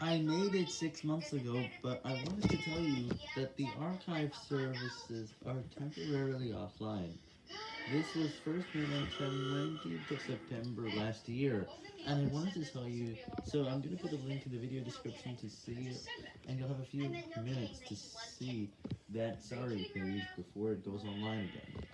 I made it six months ago, but I wanted to tell you that the archive services are temporarily offline. This was first made on the 19th of September last year, and I wanted to tell you, so I'm going to put a link in the video description to see it, and you'll have a few minutes to see that sorry page before it goes online again.